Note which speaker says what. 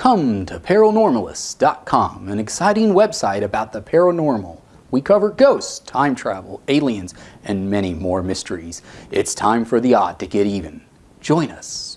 Speaker 1: Come to paranormalists.com, an exciting website about the paranormal. We cover ghosts, time travel, aliens, and many more mysteries. It's time for the odd to get even. Join us.